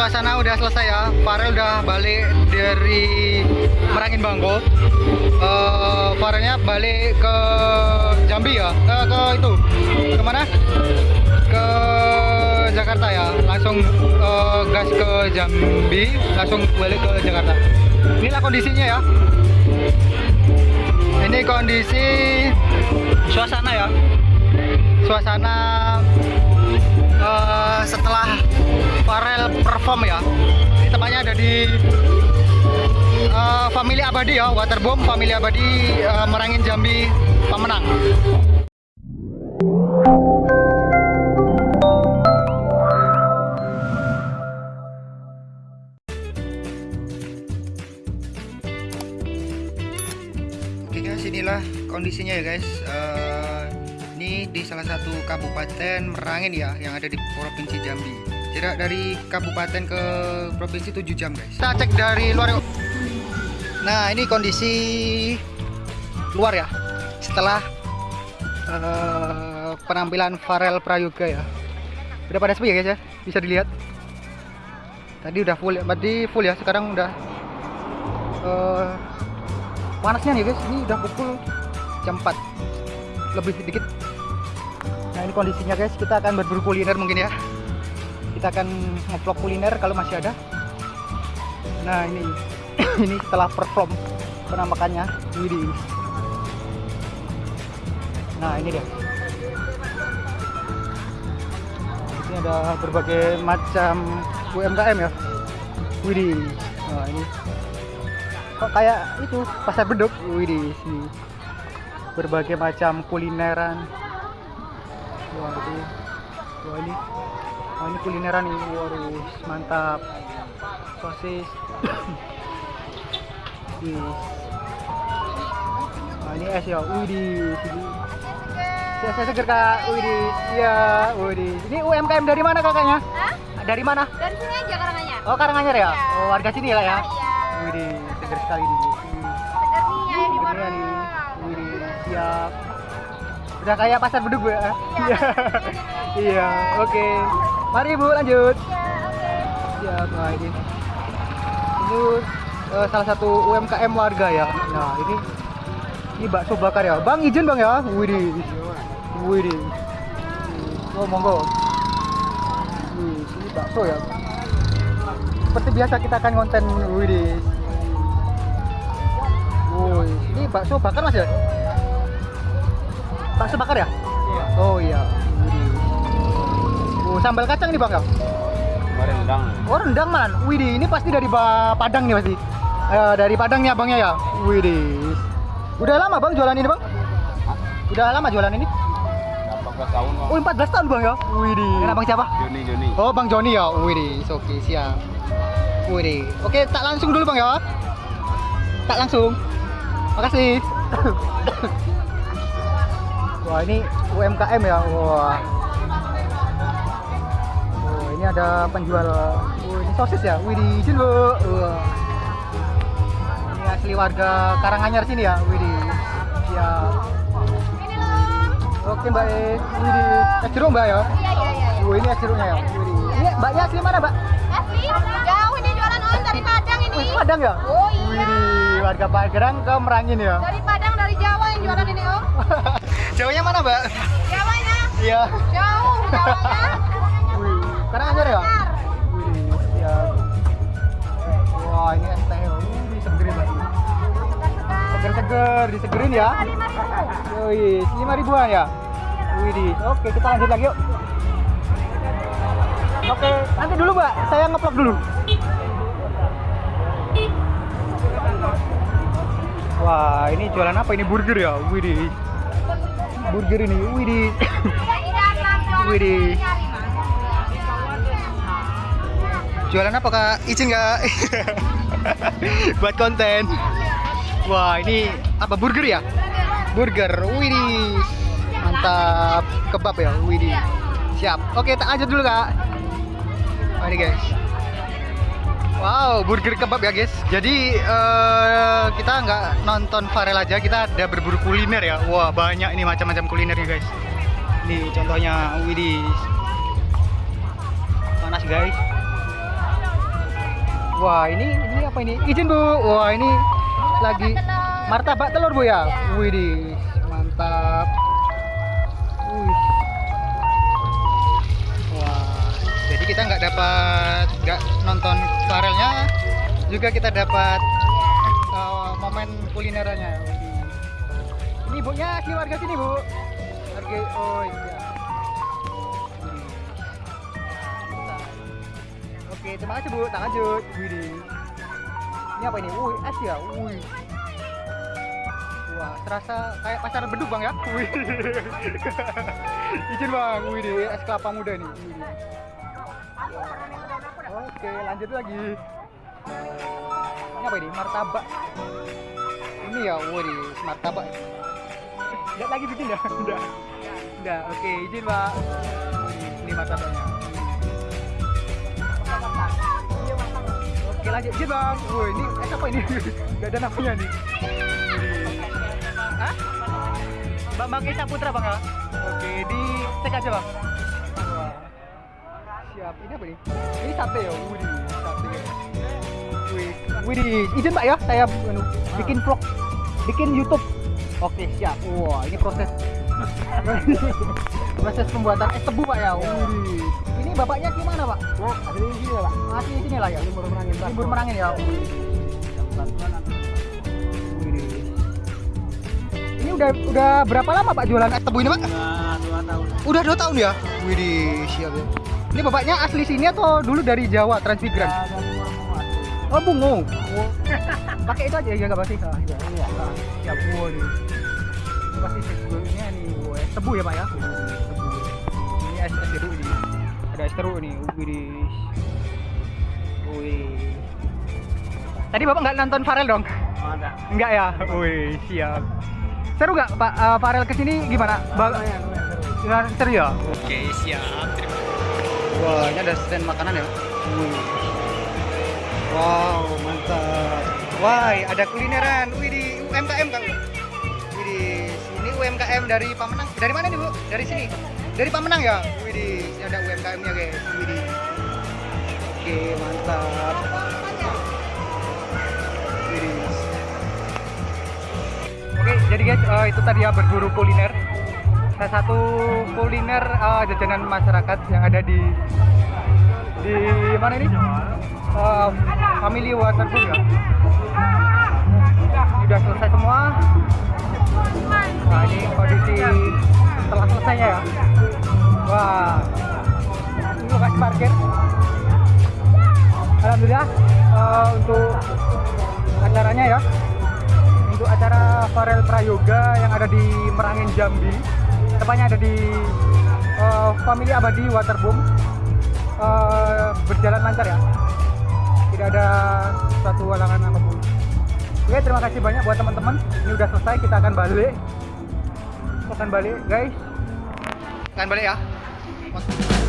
suasana udah selesai ya. Farel udah balik dari Merangin Bangko. Eh, Farelnya balik ke Jambi ya. Ke, ke itu. Ke mana? Ke Jakarta ya. Langsung eh, gas ke Jambi, langsung balik ke Jakarta. Inilah kondisinya ya. Ini kondisi suasana ya. Suasana eh, setelah Farel perform ya. Ini tempatnya ada di eh, Family Abadi ya, Waterboom Family Abadi eh, Merangin Jambi pemenang. Oke guys, inilah kondisinya ya guys. Eh, ini di salah satu kabupaten Merangin ya, yang ada di provinsi Jambi. Jarak dari kabupaten ke provinsi 7 jam guys. Kita cek dari luar yuk. Nah ini kondisi luar ya. Setelah eh, penampilan Farel Prayoga ya. Udah pada sepi ya guys ya, bisa dilihat. Tadi udah full ya, berarti full ya. Sekarang udah eh, panasnya nih guys ini udah pukul jam 4 lebih sedikit nah ini kondisinya guys kita akan berburu kuliner mungkin ya kita akan ngevlog kuliner kalau masih ada. Nah ini. Ini setelah perform penampakannya widih nah ini dia. Ini ada berbagai macam UMKM ya widih nah ini. Kok kayak itu pasar beduk wih sini. Berbagai macam kulineran. Wah ini wah ini wah ini kulineran nih waduh mantap sosis wih nah ini es ya sini saya, saya seger kak di iya wih di ini UMKM dari mana kakaknya Hah? dari mana Dari sini aja Karanganyar. oh Karanganyar ya Iya. oh warga sini lah ya Iya. wih di seger sekali nih Wih. Segar nih ya di warung. Wih, siap. Udah kayak pasar beduk, ya? Iya. Iya, oke. Mari, Bu, lanjut. Iya, oke. Siap. Nah, ini. Ini eh, salah satu UMKM warga ya. Nah, ini ini bakso bakar ya. Bang, izin, Bang ya. Widih. Widih. Oh, monggo. Wih, ini bakso ya. Seperti biasa kita akan konten Widih. Woi, ini bakso bakar mas ya? Bakso bakar ya? Iya. Oh iya. Widih. Oh, sambal kacang nih bang ya? Rendang. Oh rendang man. Widih, ini pasti dari ba- Padang nih pasti. Eh, dari Padang nih abangnya ya? Widih. Udah lama bang jualan ini bang? Udah lama jualan ini? 14 tahun bang. Oh 14 tahun bang ya? Widih. Kenapa bang siapa? Joni Joni. Oh bang Joni ya? Widih, oke siap. Widih. Oke tak langsung dulu bang ya? Tak langsung. Makasih. Wah ini UMKM ya. Wah. Oh ini ada penjual. Oh ini sosis ya. Widih, izin bu. Ini asli warga Karanganyar sini ya. Ini loh. Oke mbak E. Widih. Es jeruk mbak ya. Iya, iya, iya. Oh ini es jeruknya ya. Widih. Ini mbaknya asli mana mbak? Asli, jauh ini jualan on dari Padang ini. Wih, Padang ya? Oh iya. Widih, warga Padang ke Merangin ya. Dari Padang, dari Jawa yang jualan ini om. Jauhnya mana, Mbak? Jawanya Iya. jauh, Jawanya. Seger-seger, disegerin ya. Wih, lima ribuan ya? Wih. Oke, kita lanjut lagi yuk. Oke, nanti dulu, Mbak. Saya ngeplok dulu. Wah, ini jualan apa ini burger ya? Wih. Burger ini, wih. Widih. Jualan apa kak? Izin nggak? Buat konten. Wah ini apa burger ya? Burger, widih. Mantap. Kebab ya, widih. Siap. Oke, tak lanjut dulu kak. Wah ini guys. Wow, burger kebab ya guys. Jadi eh, kita nggak nonton Farel aja, kita ada berburu kuliner ya. Wah banyak ini macam-macam kulinernya guys. Nih contohnya, widih. Panas guys. Wah, ini ini apa ini? Izin Bu. Wah, ini lagi martabak telur Bu ya. Ya. Widih, mantap. Wih. Wah, jadi kita nggak dapat nggak nonton farelnya, juga kita dapat eh, momen kulinerannya. Ini ibunya si warga sini Bu. Warga oh iya. Oke, terima kasih Bu. Tak lanjut. Widih. Ini apa ini? Wih, es ya. Wih. Wah, terasa kayak pacaran beduk bang ya. Wih. Izin bang. Wih, deh, es kelapa muda nih. Wih. Oke, lanjut lagi. Ini apa ini? Martabak. Ini ya, wih, martabak. Lihat lagi bikin ya? Udah. Udah, oke, izin pak. Ini martabaknya. Oke lanjut izin bang. Wih, ini es apa ini? Gak ada namanya nih. Hah? Bambang Esa Putra bang ya? Oke, di cek aja bang. Wah. Siap. Ini apa nih? Ini sate ya? Wih, sate. Wih, izin pak ya, saya anu, bikin vlog, bikin YouTube. Oke, siap. Wah, ini proses proses pembuatan es tebu pak ya. Wih. Ini bapaknya gimana pak? Nah, ada di sini ya, Pak. Masih di sini lah ya. Libur merangin. Libur merangin ya. Ini udah udah berapa lama Pak jualan es tebu ini Pak? Nah, dua tahun. Udah dua tahun ya. Wih, siap ya. Ini bapaknya asli sini atau dulu dari Jawa Transmigran? Oh bungo. Pakai itu aja ya nggak pasti. Ah, iya. Iya. Ah, Siap bungo nih. Ini pasti es tebunya nih. Tebu ya Pak ya? Tebu. Jeruk nih. Wih. Wih. Tadi Bapak nggak nonton Farel dong? Oh, ada. Enggak ya? Wih, siap. Seru nggak Pak eh, Farel ke sini gimana? Ba Lumayan, lumayan seru. Ya, seru ya? Oke, siap. Terima Wah, ini ada stand makanan ya. Wih. Wow, mantap. Wah, ada kulineran. Wih, di UMKM kan? Wih, di sini UMKM dari Pamenang. Dari mana nih, Bu? Dari sini. Dari Pamenang ya? Wih, di sini ada UMKM-nya, guys. Wih, di. Oke, mantap. Oke, jadi guys, eh, itu tadi ya berburu kuliner. Salah satu kuliner eh, jajanan masyarakat yang ada di di mana ini? Eh, Family Waterfall ya. Ini udah selesai semua. Nah, ini kondisi setelah selesainya ya. Wah, ini lokasi parkir. Alhamdulillah eh, untuk acaranya ya. Untuk acara Farel Prayoga yang ada di Merangin Jambi. Tepatnya ada di eh, Family Abadi Waterboom. Eh, berjalan lancar ya. Tidak ada suatu halangan apa pun. Oke terima kasih banyak buat teman-teman. Ini udah selesai kita akan balik. Akan balik guys. Akan balik ya cuánto?